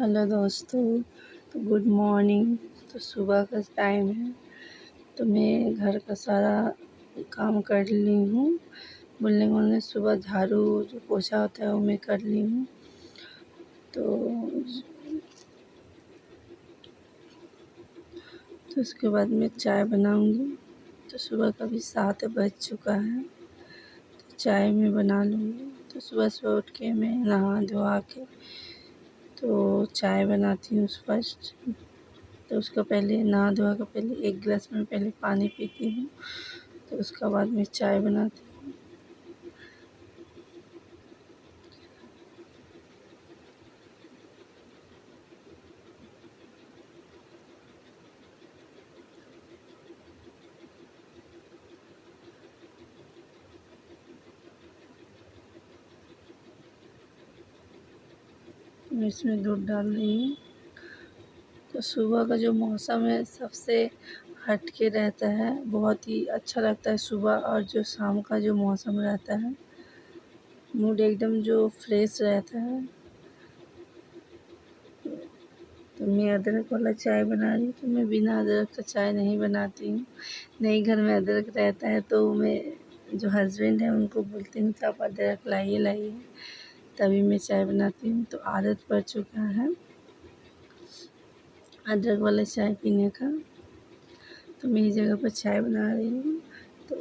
Hello दोस्तों तो good morning. तो सुबह का टाइम है तो मैं घर का सारा काम कर ली हूँ। बोलने बोलने सुबह झाड़ू जो पोछा होता है, वो मैं कर ली हूँ। तो तो उसके बाद मैं चाय बनाऊँगी। तो सुबह का भी सात बज चुका है तो चाय मैं बना लूँगी। तो सुबह सुबह उठ के मैं नहा धोआ के तो चाय बनाती हूँ फ़र्स्ट तो उसका पहले नहा धोकर पहले एक गिलास में पहले पानी पीती हूँ। तो उसका बाद में चाय बनाती हूँ मैं इसमें दूध डाल रही हूँ। तो सुबह का जो मौसम है, सबसे हट के रहता है, बहुत ही अच्छा लगता है सुबह और जो शाम का जो मौसम रहता है। मूड एकदम जो फ्रेश रहता है। तो मैं अदरक वाला चाय बना रही हूँ तो मैं बिना अदरक का चाय नहीं बनाती हूँ। नहीं, घर में अदरक रहता है तो मैं, जो हस्बैंड है, उनको बोलती हूँ तो आप अदरक लाइए लाइए। तभी मैं चाय बनाती हूँ तो आदत पड़ चुका है। अदरक वाला चाय पीने का। तो मैं इस जगह पर चाय बना रही हूँ। तो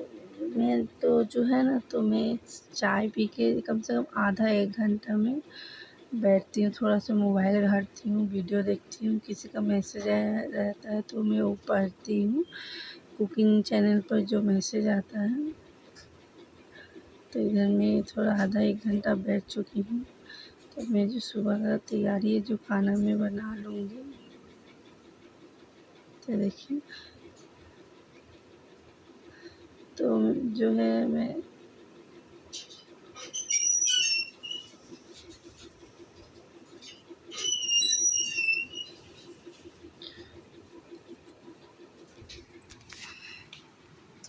मैं तो जो है ना तो मैं चाय पी के कम से कम आधा एक घंटा में बैठती हूँ, थोड़ा सा मोबाइल घाटती हूँ, वीडियो देखती हूँ, किसी का मैसेज आया रहता है तो मैं वो पढ़ती हूँ, कुकिंग चैनल पर जो मैसेज आता है। तो इधर मैं थोड़ा आधा एक घंटा बैठ चुकी हूँ। तो मैं जो सुबह का तैयारी है, जो खाना मैं बना लूँगी। तो देखिए। तो जो है, मैं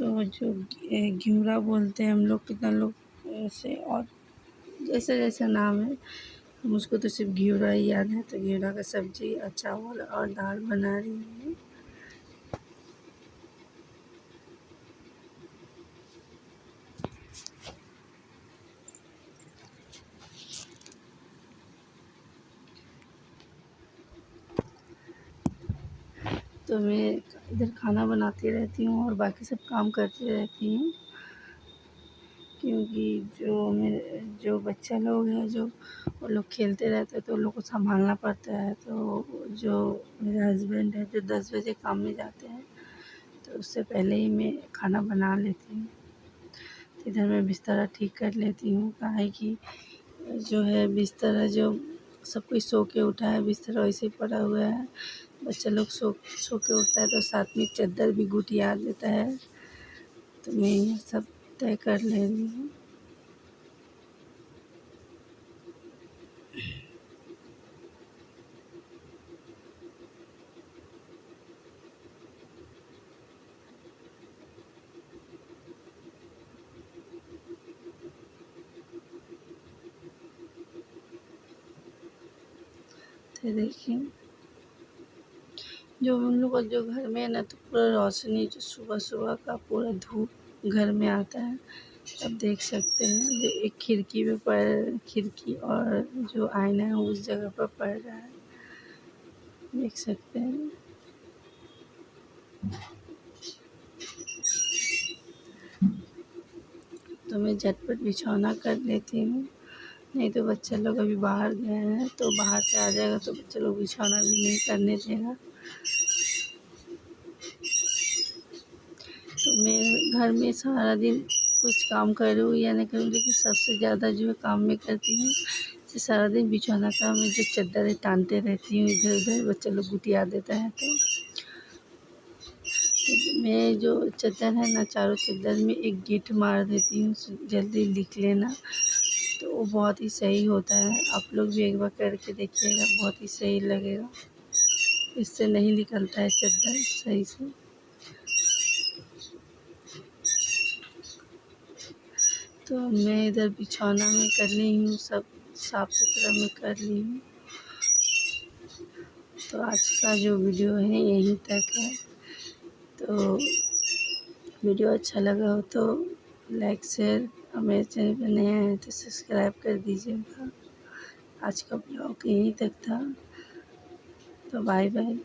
तो जो घिवरा बोलते हैं हम लोग, कितना लोग ऐसे और जैसे जैसे नाम है उसको तो सिर्फ़ घिवरा ही याद है तो घिवरा का सब्ज़ी और चावल और दाल बना रही हूँ। तो मैं इधर खाना बनाती रहती हूँ और बाकी सब काम करती रहती हूँ। क्योंकि जो मेरे, जो बच्चा लोग हैं, जो वो लोग खेलते रहते हैं तो उन लोग को संभालना पड़ता है। तो जो मेरे हस्बैंड है, जो दस बजे काम में जाते हैं तो उससे पहले ही मैं खाना बना लेती हूँ। तो इधर मैं बिस्तर ठीक कर लेती हूँ। कहा कि जो है बिस्तर जो सब कोई सो के उठा है, बिस्तर वैसे पड़ा हुआ है। बच्चा लोग सो सो के उठता है तो साथ में चद्दर भी गुटिया देता है। तो मैं ये सब तय कर ले रही हूँ। तो देखिए। जो हम लोग जो घर में ना तो पूरा रोशनी जो सुबह सुबह का पूरा धूप घर में आता है। आप देख सकते हैं, जो एक खिड़की पे पड़, खिड़की और जो आईना है, उस जगह पर पड़ रहा है। देख सकते हैं। तो मैं झटपट बिछौना कर लेती हूँ। नहीं तो बच्चे लोग अभी बाहर गए हैं तो बाहर से आ जाएगा तो बच्चे लोग बिछौना भी नहीं करने देगा। तो मैं घर में सारा दिन कुछ काम करूँ या नहीं करूँ, लेकिन सबसे ज़्यादा जो है काम मैं करती हूँ सारा दिन बिछौना का मैं जो चद्दरें टानते रहती हूँ इधर उधर, बच्चे लोग गुटिया देता है तो। मैं जो चद्दर है ना, चारों चद्दर में एक गिट मार देती हूँ जल्दी लिख लेना तो वो बहुत ही सही होता है। आप लोग भी एक बार करके देखिएगा, बहुत ही सही लगेगा। इससे नहीं निकलता है चद्दर, सही से। तो मैं इधर बिछौना में कर ली हूँ, सब साफ़ सुथरा में कर ली हूँ। तो आज का जो वीडियो है, यहीं तक है। तो वीडियो अच्छा लगा हो तो लाइक, शेयर और मेरे चैनल पर नया है तो सब्सक्राइब कर दीजिएगा। आज का ब्लॉग यहीं तक था। तो बाय बाय